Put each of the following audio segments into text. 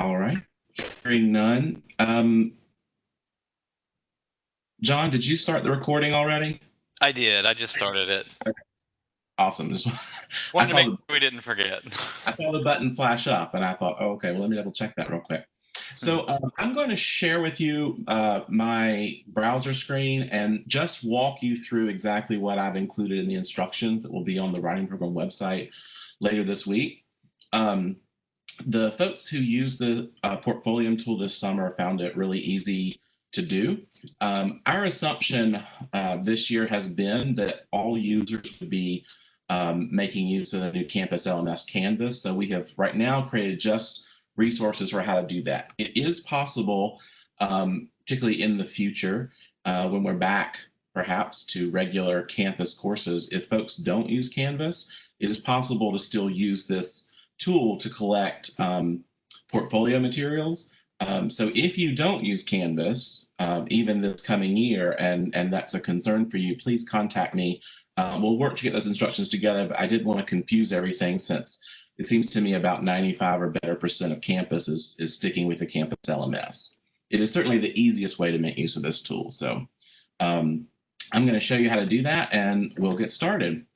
All right. Hearing none. Um, John, did you start the recording already? I did. I just started it. Awesome. Just, Wanted to make sure we didn't forget. I saw the button flash up and I thought, oh, okay, well, let me double check that real quick. So um, I'm going to share with you uh, my browser screen and just walk you through exactly what I've included in the instructions that will be on the writing program website later this week. Um, the folks who use the uh, tool this summer found it really easy to do. Um, our assumption uh, this year has been that all users would be um, making use of the new Campus LMS Canvas. So we have right now created just resources for how to do that. It is possible, um, particularly in the future, uh, when we're back perhaps to regular campus courses, if folks don't use Canvas, it is possible to still use this tool to collect um, portfolio materials. Um, so if you don't use Canvas, um, even this coming year, and, and that's a concern for you, please contact me. Uh, we'll work to get those instructions together, but I did want to confuse everything since it seems to me about 95 or better percent of campus is, is sticking with the campus LMS. It is certainly the easiest way to make use of this tool. So um, I'm going to show you how to do that and we'll get started.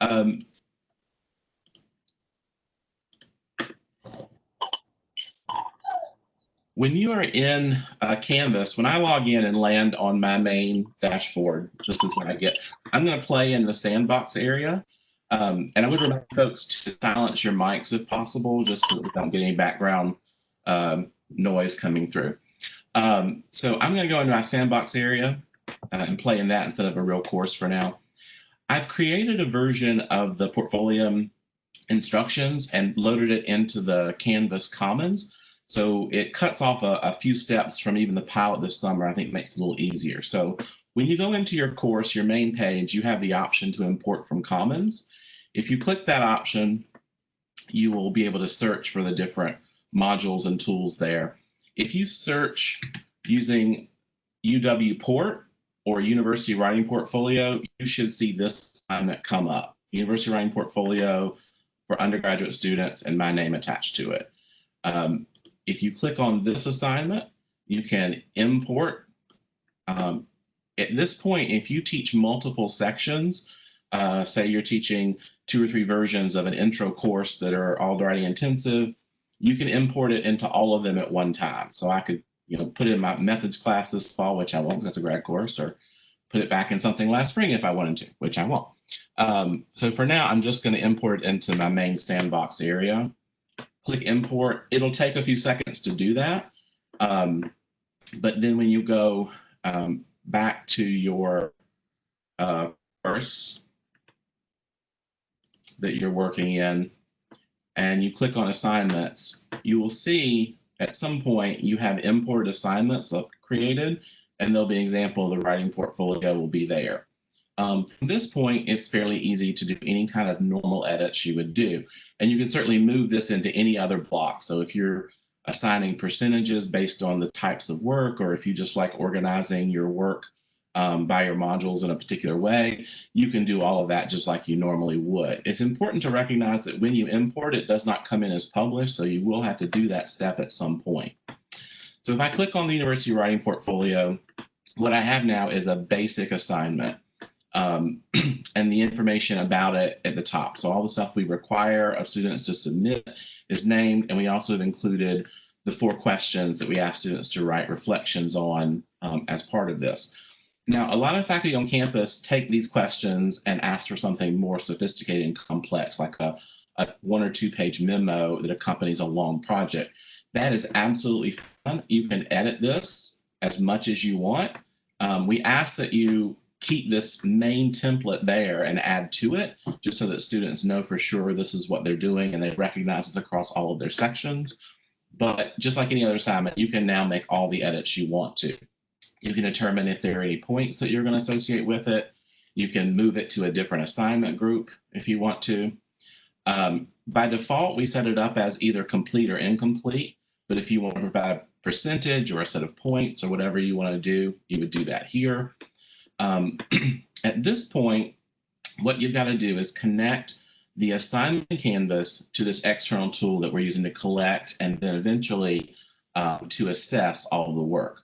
Um, when you are in uh, Canvas, when I log in and land on my main dashboard, this is what I get. I'm going to play in the sandbox area. Um, and I would remind folks to silence your mics if possible, just so that we don't get any background um, noise coming through. Um, so I'm going to go into my sandbox area uh, and play in that instead of a real course for now. I've created a version of the Portfolio instructions and loaded it into the Canvas Commons. So it cuts off a, a few steps from even the pilot this summer. I think makes it a little easier. So when you go into your course, your main page, you have the option to import from Commons. If you click that option, you will be able to search for the different modules and tools there. If you search using UW Port or University Writing Portfolio, you should see this assignment come up. University Writing Portfolio for undergraduate students and my name attached to it. Um, if you click on this assignment, you can import. Um, at this point, if you teach multiple sections, uh, say you're teaching two or three versions of an intro course that are writing intensive, you can import it into all of them at one time. So I could, you know, put it in my methods class this fall, which I won't, that's a grad course, or put it back in something last spring if I wanted to, which I won't. Um, so for now, I'm just going to import it into my main sandbox area. Click import. It'll take a few seconds to do that. Um, but then when you go um, back to your uh, course that you're working in, and you click on assignments, you will see at some point you have imported assignments created, and there'll be an example of the writing portfolio will be there. Um, from this point, it's fairly easy to do any kind of normal edits you would do. And you can certainly move this into any other block. So if you're assigning percentages based on the types of work, or if you just like organizing your work um, by your modules in a particular way, you can do all of that just like you normally would. It's important to recognize that when you import, it does not come in as published, so you will have to do that step at some point. So if I click on the University Writing Portfolio, what I have now is a basic assignment um, and the information about it at the top. So all the stuff we require of students to submit is named, and we also have included the four questions that we ask students to write reflections on um, as part of this. Now, a lot of faculty on campus take these questions and ask for something more sophisticated and complex, like a, a one or two page memo that accompanies a long project. That is absolutely fun. You can edit this as much as you want. Um, we ask that you keep this main template there and add to it, just so that students know for sure this is what they're doing and they recognize this across all of their sections. But just like any other assignment, you can now make all the edits you want to. You can determine if there are any points that you're going to associate with it. You can move it to a different assignment group if you want to. Um, by default, we set it up as either complete or incomplete. But if you want to provide a percentage or a set of points or whatever you want to do, you would do that here. Um, at this point, what you've got to do is connect the assignment canvas to this external tool that we're using to collect and then eventually um, to assess all the work.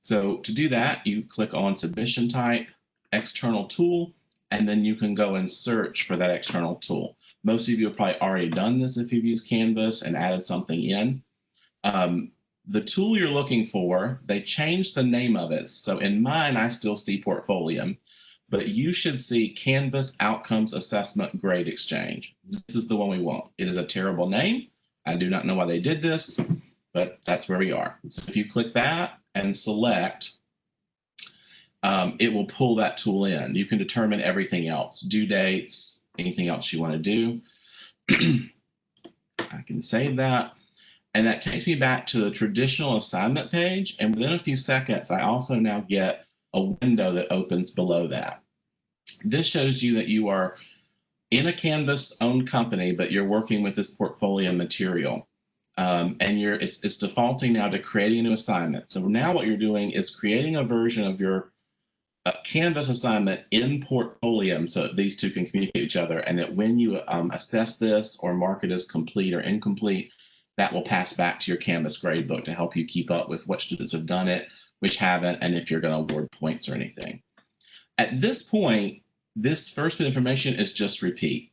So to do that, you click on submission type, external tool, and then you can go and search for that external tool. Most of you have probably already done this if you've used Canvas and added something in. Um, the tool you're looking for, they changed the name of it. So in mine, I still see Portfolium, but you should see Canvas Outcomes Assessment Grade Exchange. This is the one we want. It is a terrible name. I do not know why they did this, but that's where we are. So if you click that and select, um, it will pull that tool in. You can determine everything else, due dates, anything else you want to do. I can save that. And that takes me back to the traditional assignment page. And within a few seconds, I also now get a window that opens below that. This shows you that you are in a Canvas owned company, but you're working with this portfolio material. Um, and you're it's, it's defaulting now to creating a new assignment. So now what you're doing is creating a version of your uh, Canvas assignment in Portfolium so these two can communicate each other and that when you um, assess this or mark it as complete or incomplete, that will pass back to your Canvas gradebook to help you keep up with what students have done it, which haven't, and if you're going to award points or anything. At this point, this first bit of information is just repeat,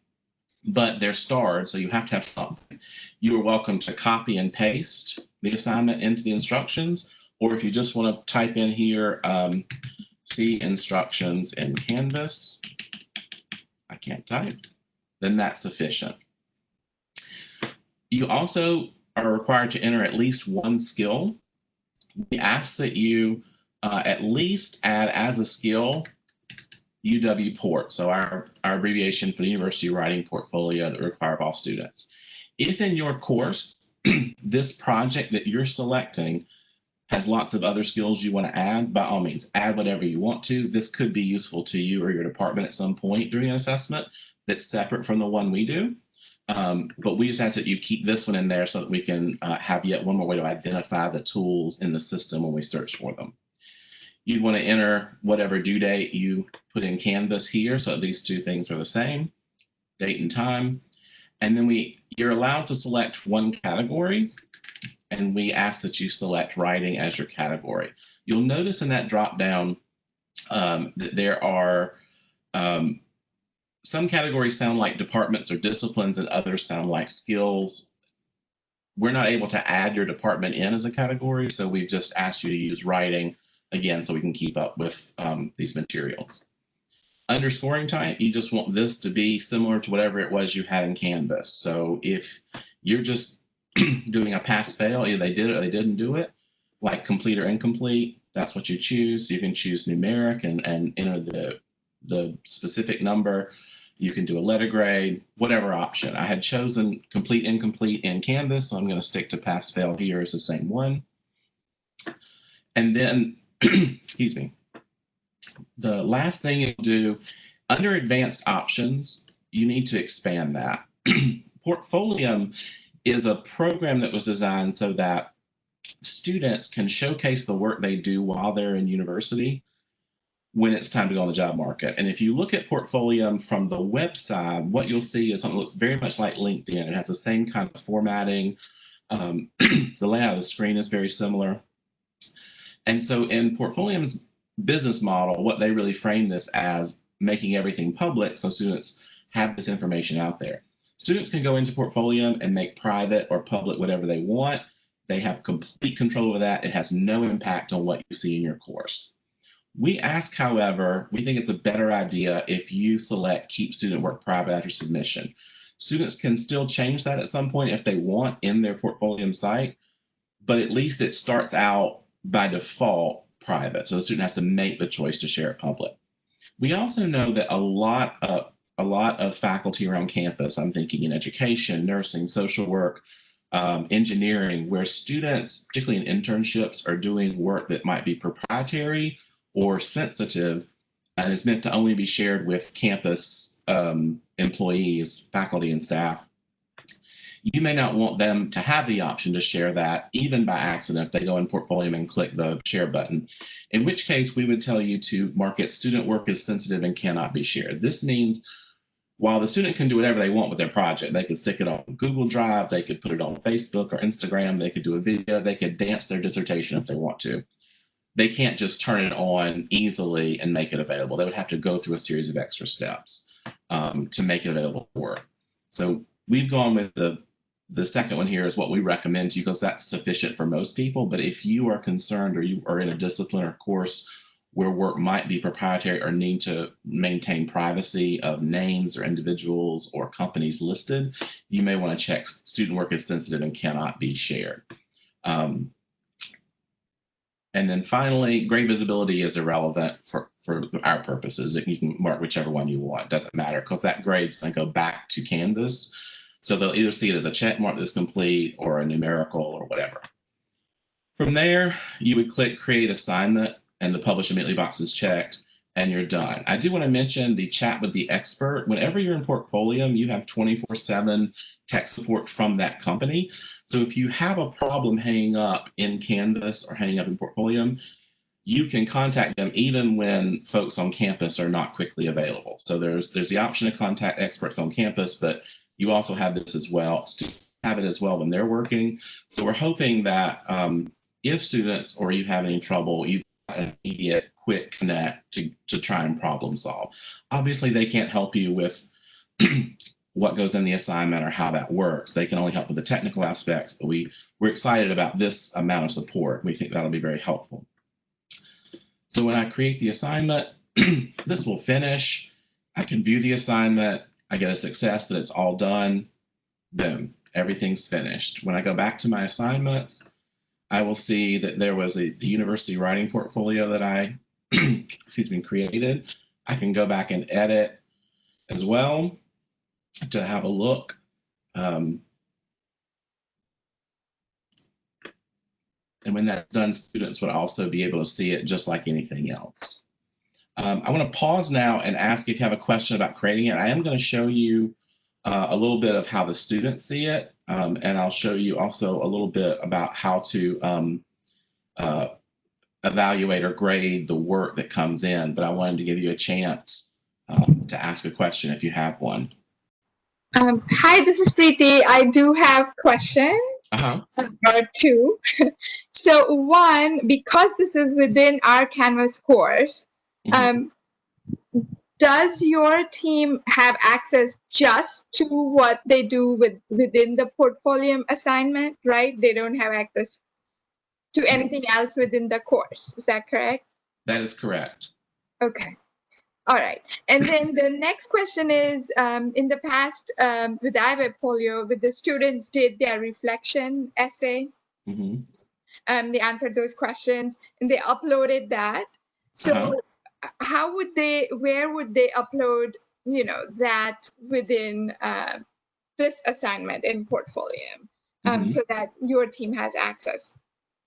but they're starred, so you have to have something. You are welcome to copy and paste the assignment into the instructions, or if you just want to type in here, um, see instructions in Canvas, I can't type, then that's sufficient. You also are required to enter at least one skill. We ask that you uh, at least add as a skill UW Port, so our, our abbreviation for the University Writing Portfolio that require of all students. If in your course, this project that you're selecting has lots of other skills you want to add, by all means, add whatever you want to. This could be useful to you or your department at some point during an assessment that's separate from the one we do. Um, but we just ask that you keep this one in there so that we can uh, have yet one more way to identify the tools in the system when we search for them. You'd want to enter whatever due date you put in Canvas here. So these two things are the same, date and time. And then we you're allowed to select one category and we ask that you select writing as your category. You'll notice in that drop down um, that there are um, some categories sound like departments or disciplines and others sound like skills. We're not able to add your department in as a category, so we've just asked you to use writing again so we can keep up with um, these materials. Underscoring type, you just want this to be similar to whatever it was you had in Canvas. So if you're just doing a pass fail, either they did it or they didn't do it, like complete or incomplete, that's what you choose. You can choose numeric and, and enter the, the specific number. You can do a letter grade, whatever option. I had chosen complete, incomplete in Canvas, so I'm going to stick to pass fail here as the same one. And then, excuse me, the last thing you'll do under advanced options, you need to expand that. Portfolium is a program that was designed so that students can showcase the work they do while they're in university when it's time to go on the job market. And if you look at Portfolium from the website, what you'll see is something that looks very much like LinkedIn. It has the same kind of formatting. Um, the layout of the screen is very similar. And so in Portfolium's business model, what they really frame this as making everything public so students have this information out there. Students can go into Portfolium and make private or public whatever they want. They have complete control over that. It has no impact on what you see in your course. We ask, however, we think it's a better idea if you select keep student work private after submission. Students can still change that at some point if they want in their Portfolium site, but at least it starts out by default private. So the student has to make the choice to share it public. We also know that a lot of a lot of faculty around campus, I'm thinking in education, nursing, social work, um, engineering, where students, particularly in internships, are doing work that might be proprietary or sensitive and is meant to only be shared with campus um, employees, faculty, and staff. You may not want them to have the option to share that even by accident if they go in Portfolium and click the share button, in which case we would tell you to mark it student work is sensitive and cannot be shared. This means while the student can do whatever they want with their project, they could stick it on Google Drive, they could put it on Facebook or Instagram, they could do a video, they could dance their dissertation if they want to. They can't just turn it on easily and make it available. They would have to go through a series of extra steps um, to make it available for. So we've gone with the the second one here is what we recommend to you because that's sufficient for most people. But if you are concerned or you are in a discipline or course where work might be proprietary or need to maintain privacy of names or individuals or companies listed, you may want to check student work is sensitive and cannot be shared. Um, and then finally, grade visibility is irrelevant for, for our purposes. You can mark whichever one you want, doesn't matter because that grade's going to go back to Canvas. So they'll either see it as a check mark that's complete or a numerical or whatever. From there, you would click create assignment and the publish immediately box is checked and you're done. I do want to mention the chat with the expert. Whenever you're in Portfolium, you have 24 seven tech support from that company. So if you have a problem hanging up in Canvas or hanging up in Portfolium, you can contact them even when folks on campus are not quickly available. So there's there's the option to contact experts on campus, but you also have this as well. Students have it as well when they're working. So we're hoping that um, if students or you have any trouble, you an immediate quick connect to, to try and problem solve. Obviously, they can't help you with what goes in the assignment or how that works. They can only help with the technical aspects, but we, we're excited about this amount of support. We think that'll be very helpful. So when I create the assignment, this will finish. I can view the assignment. I get a success that it's all done. Boom, everything's finished. When I go back to my assignments, I will see that there was a the university writing portfolio that I, excuse me, created. I can go back and edit as well to have a look. Um, and when that's done, students would also be able to see it just like anything else. Um, I want to pause now and ask if you have a question about creating it. I am going to show you uh, a little bit of how the students see it, um, and I'll show you also a little bit about how to um, uh, evaluate or grade the work that comes in. But I wanted to give you a chance um, to ask a question if you have one. Um, hi, this is Preeti. I do have question Uh-huh. or two. so one, because this is within our Canvas course, Mhm. um, does your team have access just to what they do with within the portfolio assignment, right? They don't have access to anything else within the course. Is that correct? That is correct. Okay. All right. And then the next question is um, in the past um, with iWebfolio, with the students did their reflection essay, Mm -hmm. um, they answered those questions and they uploaded that. So Uh-huh. How would they, where would they upload, you know, that within uh, this assignment in Portfolium um, Mhm. so that your team has access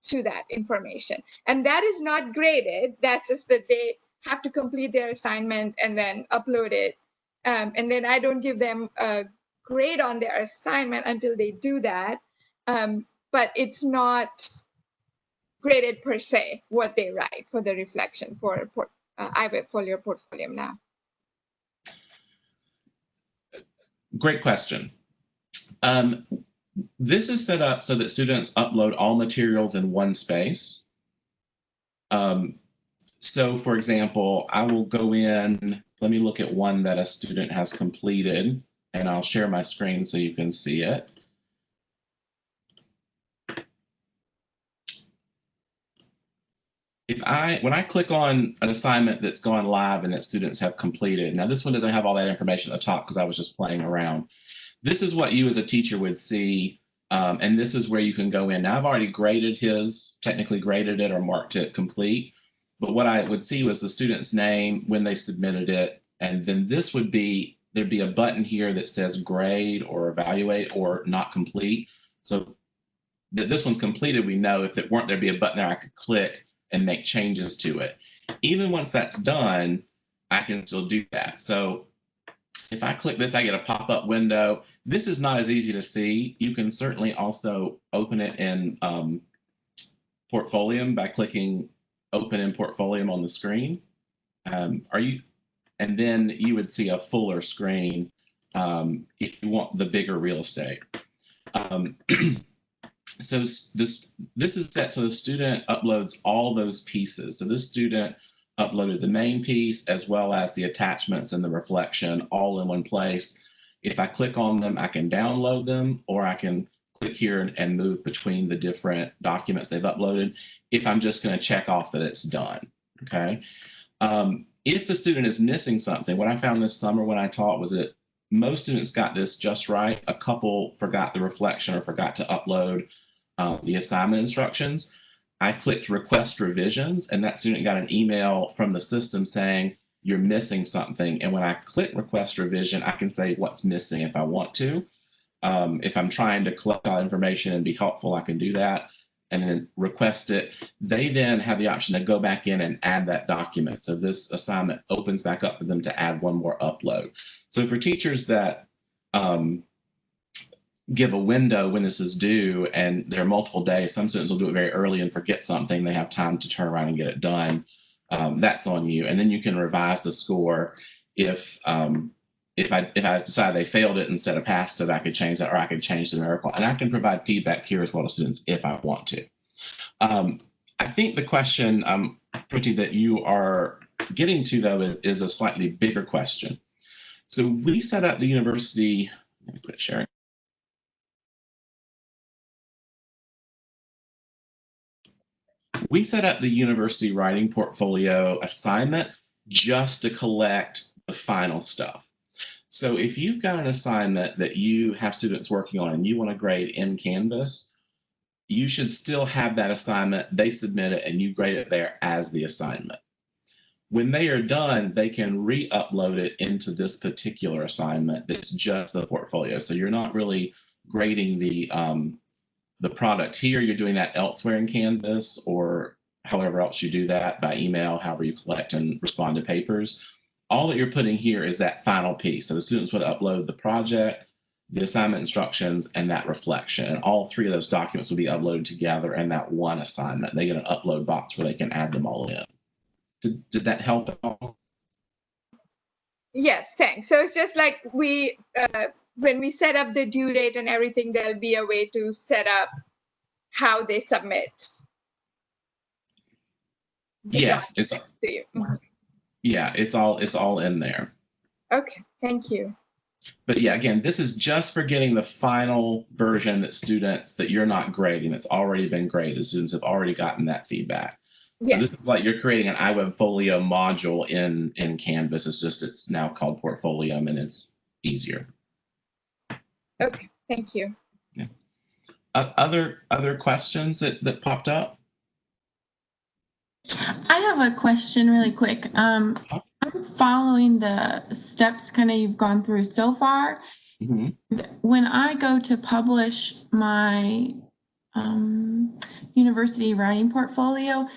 to that information? And that is not graded. That's just that they have to complete their assignment and then upload it. Um, and then I don't give them a grade on their assignment until they do that. Um, but it's not graded per se what they write for the reflection for port, uh, iWebfolio portfolio now. Great question. Um, this is set up so that students upload all materials in one space. Um, so for example, I will go in, let me look at one that a student has completed and I'll share my screen so you can see it. I, when I click on an assignment that's gone live and that students have completed, now this one doesn't have all that information at the top because I was just playing around. This is what you as a teacher would see, um, and this is where you can go in. Now I've already graded his, technically graded it or marked it complete, but what I would see was the student's name when they submitted it, and then this would be, there'd be a button here that says grade or evaluate or not complete. So that this one's completed, we know if it weren't, there'd be a button there I could click and make changes to it. Even once that's done, I can still do that. So if I click this, I get a pop-up window. This is not as easy to see. You can certainly also open it in um, by clicking open in Portfolium on the screen. Um, are you? And then you would see a fuller screen um, if you want the bigger real estate. So this this is set so the student uploads all those pieces. So this student uploaded the main piece as well as the attachments and the reflection all in one place. If I click on them, I can download them or I can click here and, and move between the different documents they've uploaded if I'm just going to check off that it's done. Okay. Um, if the student is missing something, what I found this summer when I taught was that most students got this just right. A couple forgot the reflection or forgot to upload uh, the assignment instructions. I clicked request revisions and that student got an email from the system saying you're missing something. And when I click request revision, I can say what's missing if I want to. Um, if I'm trying to collect all information and be helpful, I can do that and then request it. They then have the option to go back in and add that document. So this assignment opens back up for them to add one more upload. So for teachers that um, give a window when this is due and there are multiple days, some students will do it very early and forget something. They have time to turn around and get it done. Um, that's on you. And then you can revise the score if um, if I if I decide they failed it instead of passed it, I could change that, or I could change the numerical, and I can provide feedback here as well to students if I want to. Um, I think the question, um, Preeti, that you are getting to though is, is a slightly bigger question. So we set up the university. Let me quit sharing. We set up the university writing portfolio assignment just to collect the final stuff. So if you've got an assignment that you have students working on and you want to grade in Canvas, you should still have that assignment. They submit it and you grade it there as the assignment. When they are done, they can re-upload it into this particular assignment that's just the portfolio. So you're not really grading the um, the product here. You're doing that elsewhere in Canvas or however else you do that by email, however you collect and respond to papers all that you're putting here is that final piece. So the students would upload the project, the assignment instructions, and that reflection. And all three of those documents will be uploaded together in that one assignment. They get an upload box where they can add them all in. Did, did that help at all? Yes, thanks. So it's just like we, uh, when we set up the due date and everything, there'll be a way to set up how they submit. Yes, it's To you. Yeah, it's all it's all in there. Okay, thank you. But yeah, again, this is just for getting the final version that students that you're not grading. It's already been graded. Students have already gotten that feedback. So this is like you're creating an iWeb Folio module in in Canvas. It's just it's now called Portfolium and it's easier. okay, thank you. Uh, other other questions that that popped up? I have a question really quick. Um, I'm following the steps kind of you've gone through so far. Mhm. When I go to publish my um, university writing portfolio,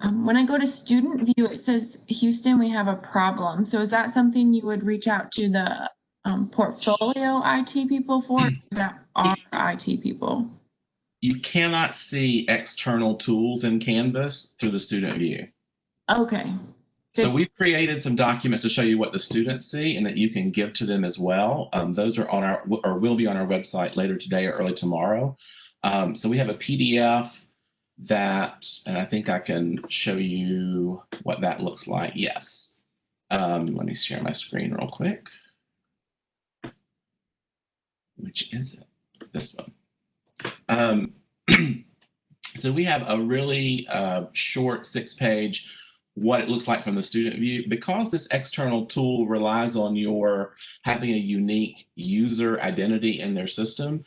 um, when I go to student view, it says Houston, we have a problem. So is that something you would reach out to the um, portfolio IT people for? or is That are IT people? You cannot see external tools in Canvas through the student view. Okay. So we've created some documents to show you what the students see and that you can give to them as well. Um, those are on our or will be on our website later today or early tomorrow. Um, so we have a PDF that, and I think I can show you what that looks like. Yes. Um, let me share my screen real quick. Which is it? This one. Um, so we have a really uh, short six-page what it looks like from the student view. Because this external tool relies on your having a unique user identity in their system,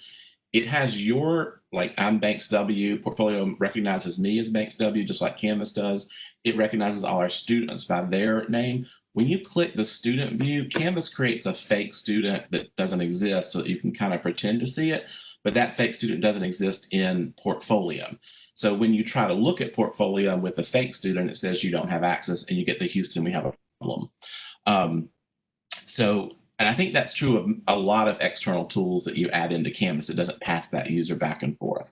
it has your, like I'm Banks W, portfolio recognizes me as Banks W, just like Canvas does. It recognizes all our students by their name. When you click the student view, Canvas creates a fake student that doesn't exist so that you can kind of pretend to see it, but that fake student doesn't exist in Portfolium. So when you try to look at Portfolium with a fake student, it says you don't have access and you get the Houston, we have a problem. Um, so, and I think that's true of a lot of external tools that you add into Canvas. It doesn't pass that user back and forth.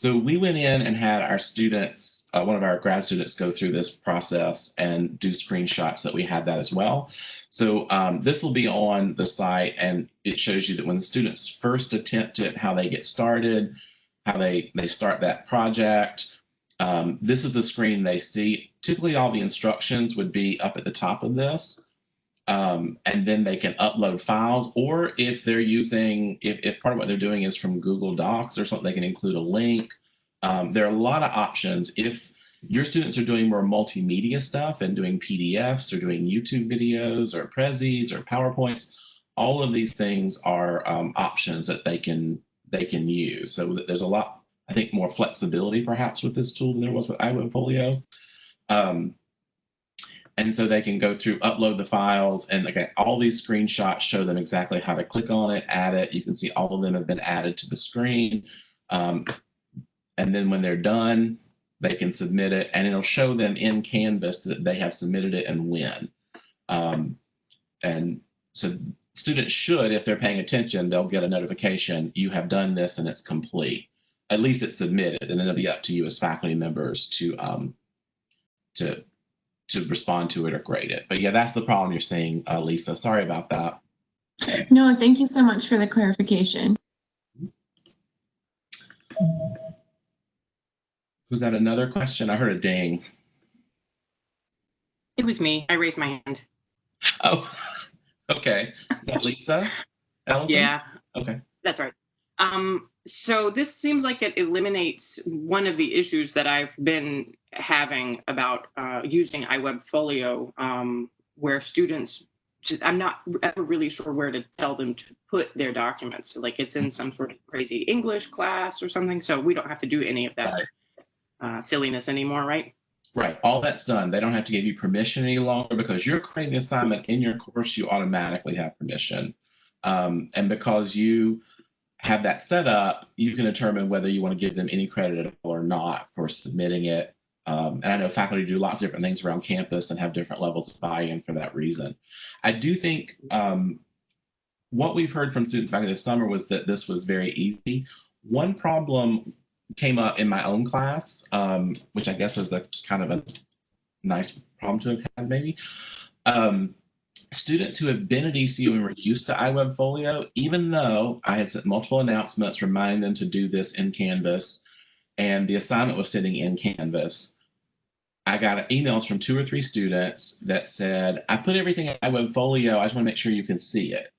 So we went in and had our students, uh, one of our grad students, go through this process and do screenshots that we had that as well. So um, this will be on the site, and it shows you that when the students first attempt it, how they get started, how they they start that project. Um, this is the screen they see. Typically, all the instructions would be up at the top of this. Um, and then they can upload files, or if they're using, if, if part of what they're doing is from Google Docs or something, they can include a link. Um, there are a lot of options. If your students are doing more multimedia stuff and doing PDFs or doing YouTube videos or Prezis or PowerPoints, all of these things are um, options that they can they can use. So there's a lot, I think, more flexibility perhaps with this tool than there was with iWebFolio. Um, and so they can go through, upload the files, and again, all these screenshots show them exactly how to click on it, add it. You can see all of them have been added to the screen. Um, and then when they're done, they can submit it, and it'll show them in Canvas that they have submitted it and when. Um, and so students should, if they're paying attention, they'll get a notification, you have done this and it's complete. At least it's submitted, and then it'll be up to you as faculty members to um, to to respond to it or grade it. But yeah, that's the problem you're seeing, uh, Lisa. Sorry about that. No, thank you so much for the clarification. Was that another question? I heard a ding. It was me. I raised my hand. Oh, okay. Is that Lisa? Allison? Yeah, Okay. that's right. Um, so this seems like it eliminates one of the issues that I've been having about uh, using iWebFolio, um, where students just, I'm not ever really sure where to tell them to put their documents. Like it's in some sort of crazy English class or something. So we don't have to do any of that uh, silliness anymore, right? Right. All that's done. They don't have to give you permission any longer because you're creating the assignment in your course, you automatically have permission. Um, and because you have that set up, you can determine whether you want to give them any credit at all or not for submitting it. Um, and I know faculty do lots of different things around campus and have different levels of buy-in for that reason. I do think um, what we've heard from students back in the summer was that this was very easy. One problem came up in my own class, um, which I guess is a kind of a nice problem to have had maybe. Um, students who have been at ECU and were used to iWebFolio, even though I had sent multiple announcements reminding them to do this in Canvas, and the assignment was sitting in Canvas, I got emails from two or three students that said, I put everything in iWebFolio, I just want to make sure you can see it.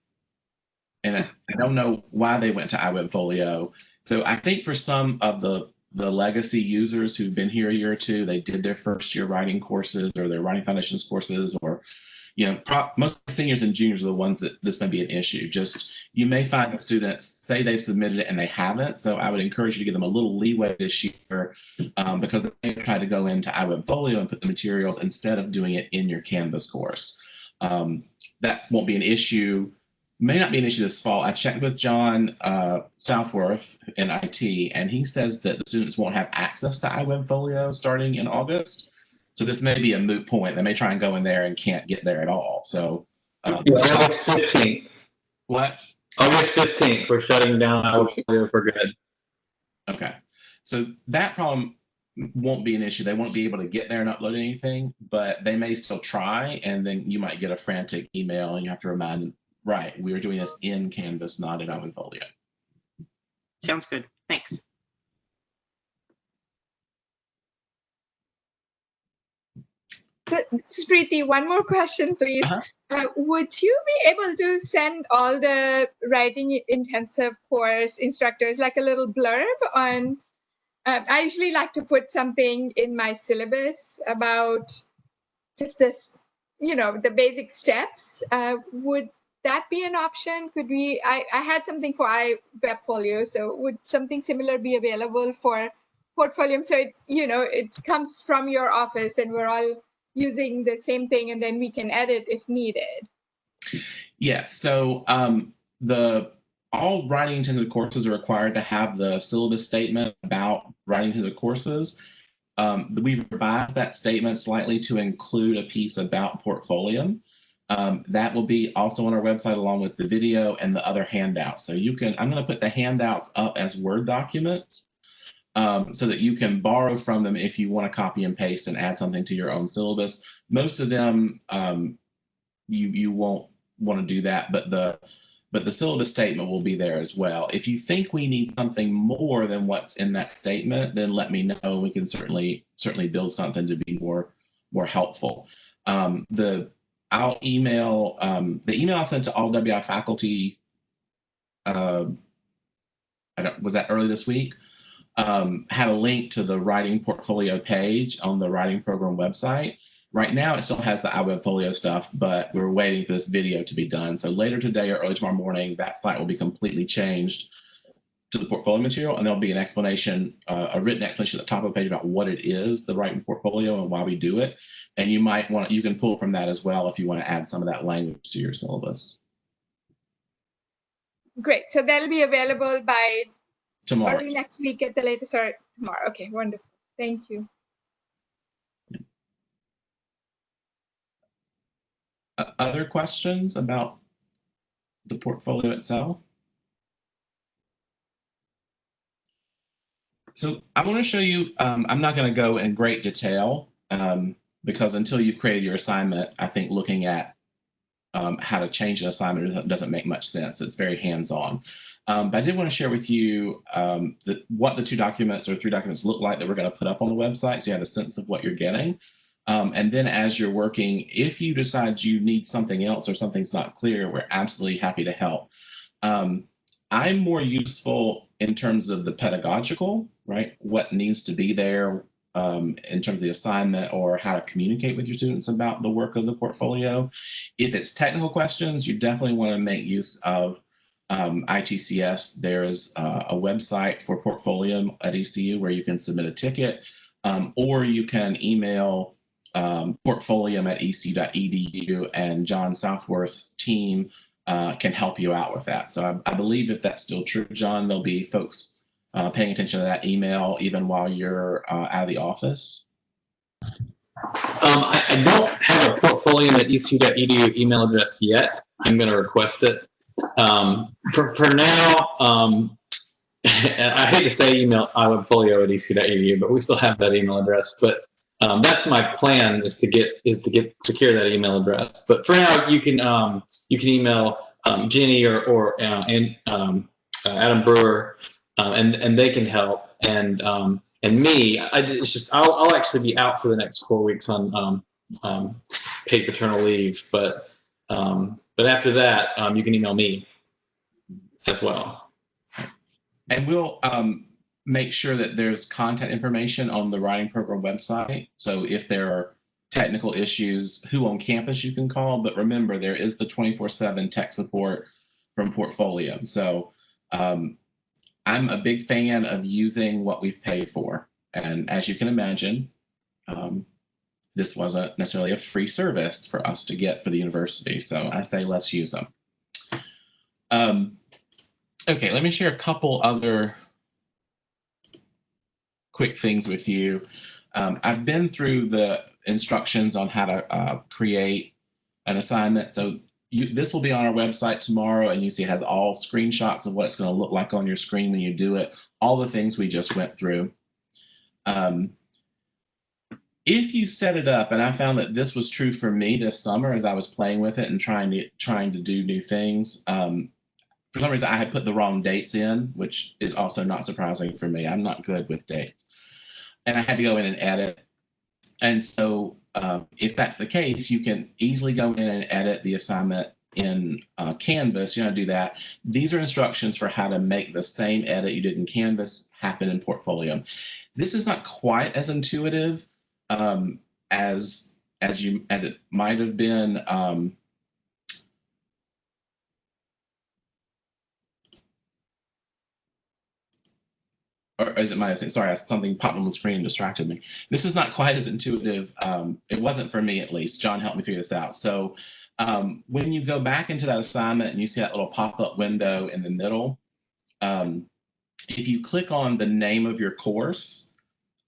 And I, I don't know why they went to iWebFolio. So I think for some of the the legacy users who've been here a year or two, they did their first year writing courses or their writing foundations courses, or you know, pro- most seniors and juniors are the ones that this may be an issue. Just you may find that students say they've submitted it and they haven't. So I would encourage you to give them a little leeway this year um, because they try to go into iWebFolio and put the materials instead of doing it in your Canvas course. Um, that won't be an issue may not be an issue this fall. I checked with John uh, Southworth in IT, and he says that the students won't have access to iWebFolio starting in August. So this may be a moot point. They may try and go in there and can't get there at all. So um, It's August fifteenth, what? August fifteenth, we're shutting down our folio for good. Okay. So that problem won't be an issue. They won't be able to get there and upload anything, but they may still try, and then you might get a frantic email, and you have to remind them, right, we are doing this in Canvas, not in iWebFolio. Sounds good. Thanks. Th- Smriti, one more question, please. Uh-huh. Uh, would you be able to send all the writing intensive course instructors like a little blurb on? Um, I usually like to put something in my syllabus about just this, you know, the basic steps. Uh, would that be an option? Could we? I, I had something for iWebfolio, so would something similar be available for Portfolium? So it, you know, it comes from your office, and we're all using the same thing and then we can edit if needed. Yeah, so um, the all writing intended courses are required to have the syllabus statement about writing intended courses. Um, we revised that statement slightly to include a piece about Portfolium. Um, that will be also on our website along with the video and the other handouts. So you can, I'm going to put the handouts up as Word documents. Um, so that you can borrow from them if you want to copy and paste and add something to your own syllabus. Most of them, um, you you won't want to do that, but the but the syllabus statement will be there as well. If you think we need something more than what's in that statement, then let me know. We can certainly certainly build something to be more more helpful. Um, the I'll email um, the email I sent to all WI faculty. Uh, I don't was that early this week. Um, had a link to the writing portfolio page on the writing program website. Right now, it still has the iWebfolio stuff, but we're waiting for this video to be done. So later today or early tomorrow morning, that site will be completely changed to the portfolio material, and there'll be an explanation, uh, a written explanation at the top of the page about what it is, the writing portfolio, and why we do it. And you might want you can pull from that as well if you want to add some of that language to your syllabus Great. So that'll be available by tomorrow. early next week at the latest or tomorrow. Okay, wonderful. Thank you. Uh, other questions about the portfolio itself? So I want to show you, um, I'm not going to go in great detail um, because until you've created your assignment, I think looking at um, how to change an assignment doesn't- doesn't make much sense. It's very hands-on. Um, but I did want to share with you um, the, what the two documents or three documents look like that we're going to put up on the website so you have a sense of what you're getting. Um, and then as you're working, if you decide you need something else or something's not clear, we're absolutely happy to help. Um, I'm more useful in terms of the pedagogical, right? What needs to be there um, in terms of the assignment or how to communicate with your students about the work of the portfolio. If it's technical questions, you definitely want to make use of um, ITCS. There's uh, a website for portfolio at ECU where you can submit a ticket, um, or you can email um, at ec.edu and John Southworth's team uh, can help you out with that. So I, I, believe if that's still true, John, there'll be folks uh, paying attention to that email even while you're uh, out of the office. Um, I, I don't have a portfolio at ecu.edu email address yet. I'm going to request it. Um, for, for now, um, I hate to say email iWebfolio at ecu.edu, but we still have that email address. But um, that's my plan is to get is to get secure that email address. But for now, you can um, you can email um, Jenny or or uh, and um, uh, Adam Brewer, uh, and and they can help. And um, and me, I, it's just I'll I'll actually be out for the next four weeks on um, um, paid paternal leave. But um, but after that, um, you can email me as well. And we'll um, make sure that there's content information on the writing program website. So if there are technical issues, who on campus you can call, but remember there is the 24/7 tech support from Portfolium. So um, I'm a big fan of using what we've paid for, and as you can imagine, um, this wasn't necessarily a free service for us to get for the university. So I say let's use them. Um, okay, let me share a couple other quick things with you. Um, I've been through the instructions on how to uh, create an assignment. So you, this will be on our website tomorrow and you see it has all screenshots of what it's going to look like on your screen when you do it, all the things we just went through. Um, if you set it up, and I found that this was true for me this summer as I was playing with it and trying to trying to do new things. Um, for some reason, I had put the wrong dates in, which is also not surprising for me. I'm not good with dates, and I had to go in and edit. And so, uh, if that's the case, you can easily go in and edit the assignment in uh, Canvas. You know, do that. These are instructions for how to make the same edit you did in Canvas happen in Portfolium. This is not quite as intuitive um, as as you as it might have been. Um, or as it might have said, sorry, something popped on the screen and distracted me. This is not quite as intuitive. Um, it wasn't for me at least. John helped me figure this out. So um, when you go back into that assignment and you see that little pop-up window in the middle, um, if you click on the name of your course,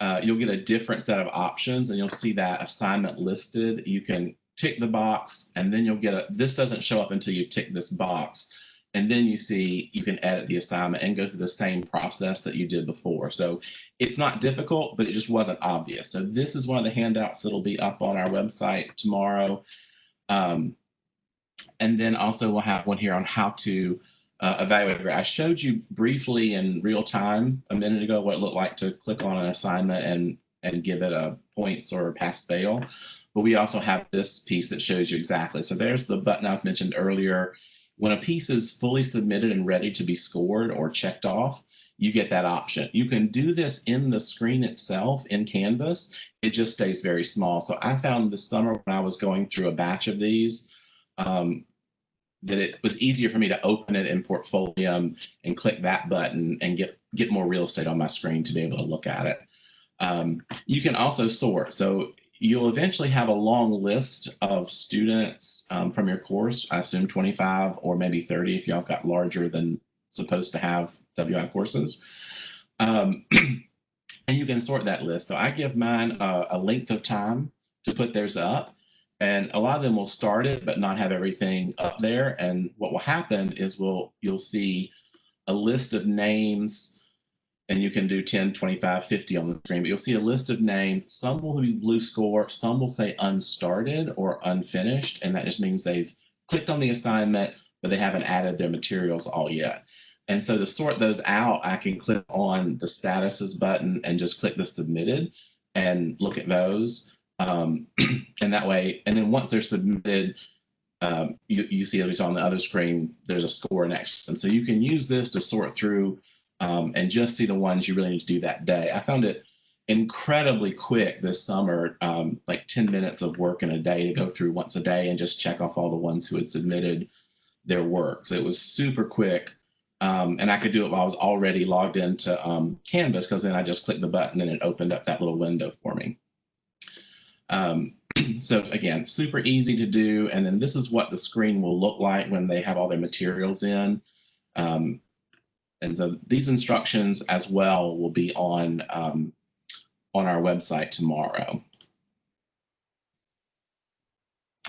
uh, you'll get a different set of options and you'll see that assignment listed. You can tick the box and then you'll get a, this doesn't show up until you tick this box. and then you see you can edit the assignment and go through the same process that you did before. So it's not difficult, but it just wasn't obvious. So this is one of the handouts that'll be up on our website tomorrow. Um, and then also we'll have one here on how to uh, evaluate. I showed you briefly in real time a minute ago what it looked like to click on an assignment and and give it a points or a pass fail. But we also have this piece that shows you exactly. So there's the button I was mentioned earlier. When a piece is fully submitted and ready to be scored or checked off, you get that option. You can do this in the screen itself in Canvas. It just stays very small. So I found this summer when I was going through a batch of these, um, that it was easier for me to open it in Portfolium and click that button and get, get more real estate on my screen to be able to look at it. Um, you can also sort. So you'll eventually have a long list of students um, from your course. I assume 25 or maybe 30 if y'all got larger than supposed to have WI courses. Um, and you can sort that list. So I give mine a, a length of time to put theirs up. And a lot of them will start it, but not have everything up there. And what will happen is we'll you'll see a list of names and you can do 10, 25, 50 on the screen, but you'll see a list of names. Some will be blue score, some will say unstarted or unfinished, and that just means they've clicked on the assignment, but they haven't added their materials all yet. And so to sort those out, I can click on the statuses button and just click the submitted and look at those. Um, and that way, and then once they're submitted, um, you, you see at least on the other screen, there's a score next to them. So you can use this to sort through um, and just see the ones you really need to do that day. I found it incredibly quick this summer, um, like 10 minutes of work in a day to go through once a day and just check off all the ones who had submitted their work. So it was super quick. Um, and I could do it while I was already logged into um, Canvas because then I just clicked the button and it opened up that little window for me. Um, so again, super easy to do. And then this is what the screen will look like when they have all their materials in. Um, and so these instructions as well will be on, um, on our website tomorrow.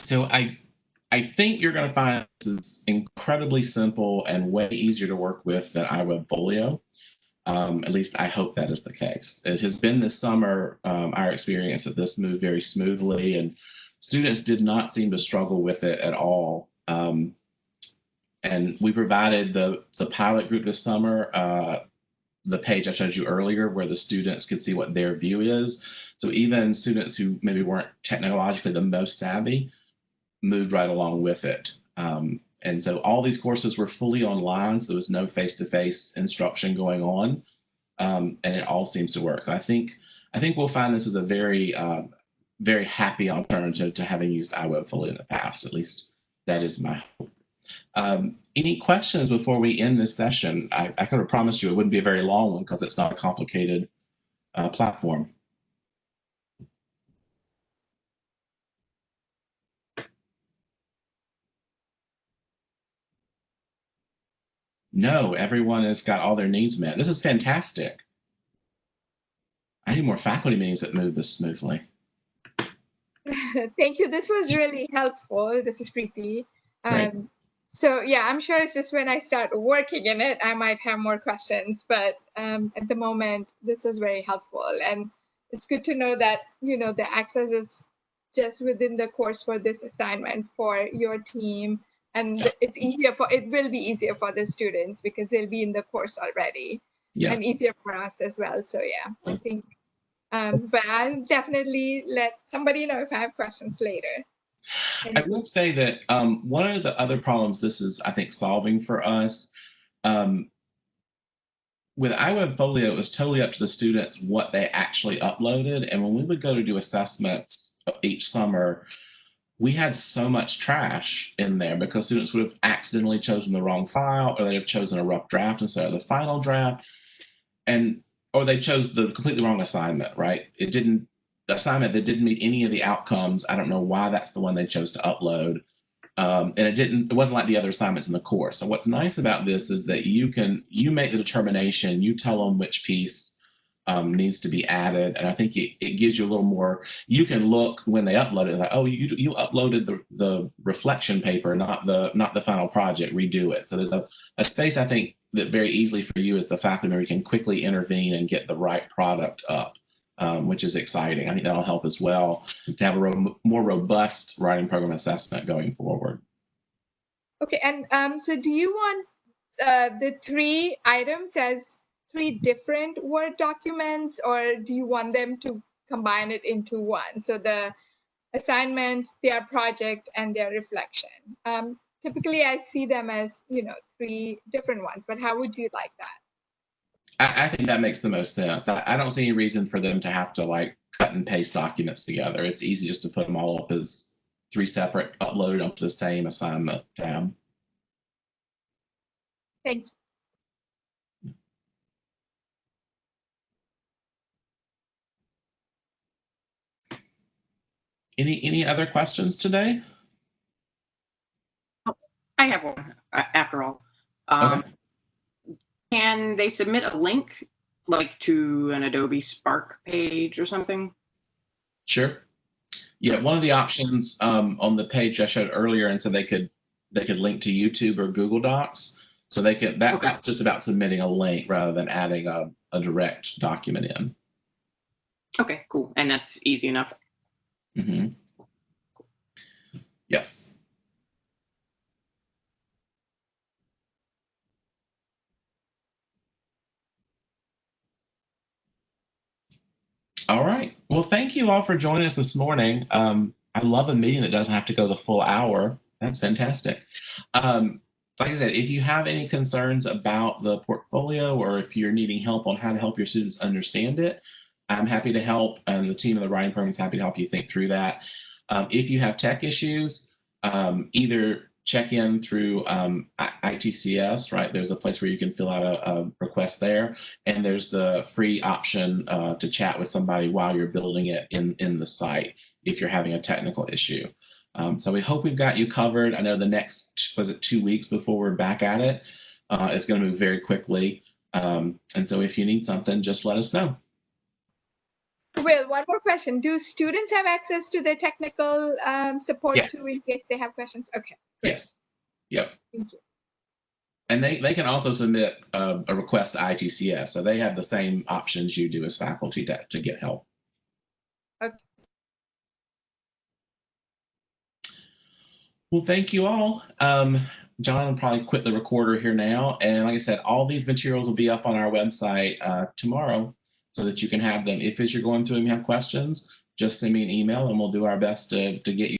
So I, I think you're going to find this is incredibly simple and way easier to work with than iWebFolio. Um, at least I hope that is the case. It has been this summer, um, our experience that this moved very smoothly and students did not seem to struggle with it at all. Um, and we provided the, the pilot group this summer, uh, the page I showed you earlier where the students could see what their view is. So even students who maybe weren't technologically the most savvy moved right along with it. Um, and so all these courses were fully online, so there was no face-to-face -face instruction going on, um, and it all seems to work. So I think I think we'll find this is a very uh, very happy alternative to having used iWebFolio in the past. At least that is my hope. Um, any questions before we end this session? I, I could have promised you it wouldn't be a very long one because it's not a complicated uh, platform. No, everyone has got all their needs met. This is fantastic. I need more faculty meetings that move this smoothly. Thank you. This was really helpful. This is Preeti. Um, so yeah, I'm sure it's just when I start working in it, I might have more questions. But um, at the moment, this is very helpful, and it's good to know that you know the access is just within the course for this assignment for your team, and Yeah. it's easier for it will be easier for the students because they'll be in the course already, Yeah. and easier for us as well. So yeah, I think. Um, but I'll definitely let somebody know if I have questions later. I will say that um, one of the other problems this is, I think, solving for us, um, with iWebFolio, it was totally up to the students what they actually uploaded. And when we would go to do assessments each summer, we had so much trash in there because students would have accidentally chosen the wrong file or they'd have chosen a rough draft instead of the final draft. And or they chose the completely wrong assignment, right? It didn't assignment that didn't meet any of the outcomes. I don't know why that's the one they chose to upload. Um, and it didn't, it wasn't like the other assignments in the course. So what's nice about this is that you can, you make the determination, you tell them which piece um, needs to be added. And I think it, it gives you a little more, you can look when they upload it, like, oh, you, you uploaded the, the reflection paper, not the, not the final project, redo it. So there's a, a space I think that very easily for you as the faculty member, can quickly intervene and get the right product up. Um, which is exciting. I think that'll help as well to have a ro- more robust writing program assessment going forward. Okay, and um, so do you want uh, the three items as three different Word documents, or do you want them to combine it into one? So the assignment, their project, and their reflection. Um, typically, I see them as you know three different ones, but how would you like that? I, I think that makes the most sense. I, I don't see any reason for them to have to like cut and paste documents together. It's easy just to put them all up as three separate, uploaded onto the same assignment tab. Thank you. Any any other questions today? I have one uh, after all. Um, Can they submit a link like to an Adobe Spark page or something? Sure. Yeah, one of the options um, on the page I showed earlier, and so they could they could link to YouTube or Google Docs. So they could that, Okay. that's just about submitting a link rather than adding a, a direct document in. Okay, cool. And that's easy enough. Hmm Yes. All right. Well, thank you all for joining us this morning. Um, I love a meeting that doesn't have to go the full hour. That's fantastic. Um, like I said, if you have any concerns about the portfolio or if you're needing help on how to help your students understand it, I'm happy to help, and the team of the writing program is happy to help you think through that. Um, if you have tech issues, um, either check in through um, ITCS, right? There's a place where you can fill out a, a request there, and there's the free option uh, to chat with somebody while you're building it in in the site if you're having a technical issue. Um, so we hope we've got you covered. I know the next was it two weeks before we're back at it. Uh, it's going to move very quickly, um, and so if you need something, just let us know. Will, one more question. Do students have access to the technical um, support Yes. too in case they have questions? Okay, Great. Yes. Yep. thank you. And they, they can also submit uh, a request to ITCS. So they have the same options you do as faculty to, to get help. Okay. Well, thank you all. Um, John will probably quit the recorder here now. And like I said, all these materials will be up on our website uh, tomorrow so that you can have them. If as you're going through them, you have questions, just send me an email and we'll do our best to, to get you.